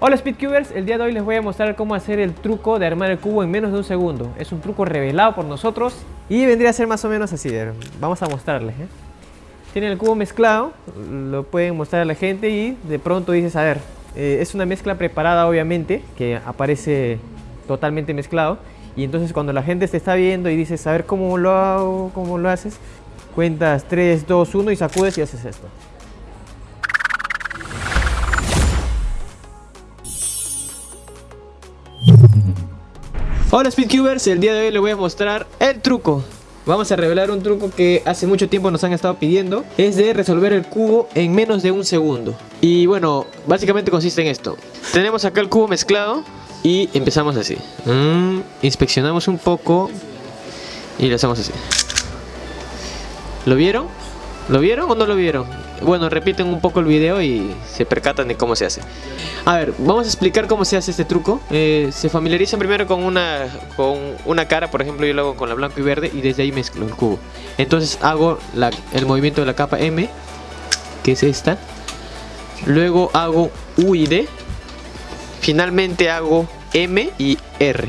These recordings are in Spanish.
Hola Speedcubers, el día de hoy les voy a mostrar cómo hacer el truco de armar el cubo en menos de un segundo. Es un truco revelado por nosotros y vendría a ser más o menos así. Vamos a mostrarles. ¿eh? Tienen el cubo mezclado, lo pueden mostrar a la gente y de pronto dices, a ver, eh, es una mezcla preparada obviamente, que aparece totalmente mezclado. Y entonces cuando la gente te está viendo y dices, a ver cómo lo hago, cómo lo haces, cuentas 3, 2, 1 y sacudes y haces esto. Hola Speedcubers, el día de hoy les voy a mostrar el truco. Vamos a revelar un truco que hace mucho tiempo nos han estado pidiendo. Es de resolver el cubo en menos de un segundo. Y bueno, básicamente consiste en esto. Tenemos acá el cubo mezclado Y empezamos así. Mm, Inspeccionamos un poco Y lo hacemos así. ¿Lo vieron? ¿Lo vieron o no lo vieron? Bueno, repiten un poco el video y se percatan de cómo se hace. A ver, vamos a explicar cómo se hace este truco. Eh, se familiarizan primero con una, con una cara, por ejemplo yo lo hago con la blanco y verde y desde ahí mezclo el cubo. Entonces hago el movimiento de la capa M, que es esta. Luego hago U y D. Finalmente hago M y R.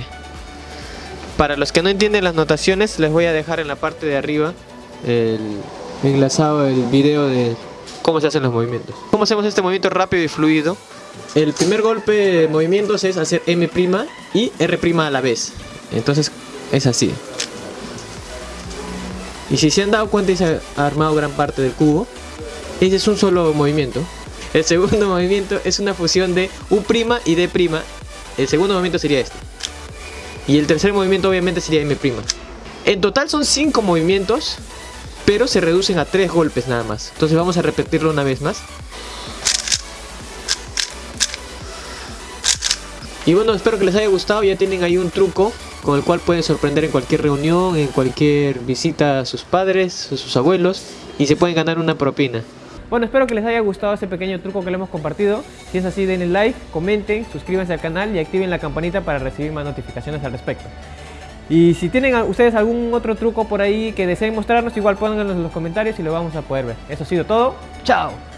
Para los que no entienden las notaciones, les voy a dejar en la parte de arriba el enlazado el video de cómo se hacen los movimientos. ¿Cómo hacemos este movimiento rápido y fluido? El primer golpe de movimientos es hacer M' y R' a la vez. Entonces es así. Y si se han dado cuenta y se ha armado gran parte del cubo, ese es un solo movimiento. El segundo movimiento es una fusión de U' y D'. El segundo movimiento sería este. Y el tercer movimiento obviamente sería M'. En total son 5 movimientos pero se reducen a tres golpes nada más. Entonces vamos a repetirlo una vez más. Y bueno, espero que les haya gustado, ya tienen ahí un truco con el cual pueden sorprender en cualquier reunión, en cualquier visita a sus padres, a sus abuelos y se pueden ganar una propina. Bueno, espero que les haya gustado este pequeño truco que le hemos compartido. Si es así, denle like, comenten, suscríbanse al canal y activen la campanita para recibir más notificaciones al respecto. Y si tienen ustedes algún otro truco por ahí que deseen mostrarnos, igual pónganlo en los comentarios y lo vamos a poder ver. Eso ha sido todo. ¡Chao!